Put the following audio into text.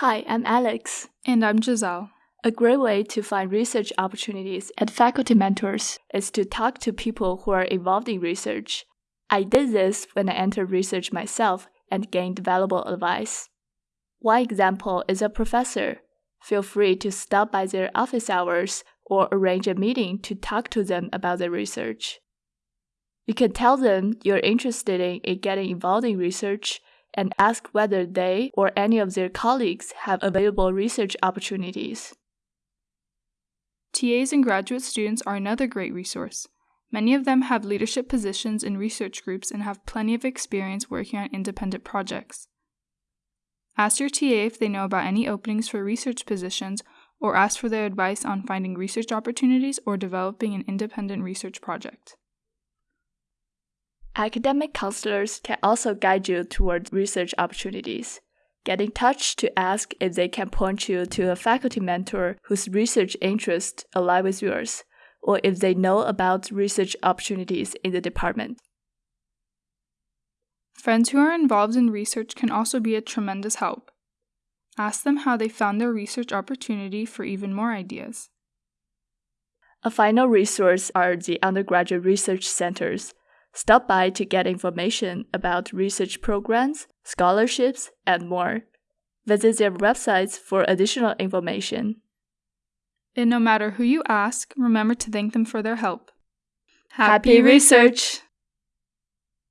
Hi, I'm Alex. And I'm Giselle. A great way to find research opportunities at Faculty Mentors is to talk to people who are involved in research. I did this when I entered research myself and gained valuable advice. One example is a professor. Feel free to stop by their office hours or arrange a meeting to talk to them about their research. You can tell them you're interested in getting involved in research and ask whether they or any of their colleagues have available research opportunities. TAs and graduate students are another great resource. Many of them have leadership positions in research groups and have plenty of experience working on independent projects. Ask your TA if they know about any openings for research positions or ask for their advice on finding research opportunities or developing an independent research project. Academic counselors can also guide you toward research opportunities. Get in touch to ask if they can point you to a faculty mentor whose research interests align with yours, or if they know about research opportunities in the department. Friends who are involved in research can also be a tremendous help. Ask them how they found their research opportunity for even more ideas. A final resource are the undergraduate research centers. Stop by to get information about research programs, scholarships, and more. Visit their websites for additional information. And no matter who you ask, remember to thank them for their help. Happy, Happy research.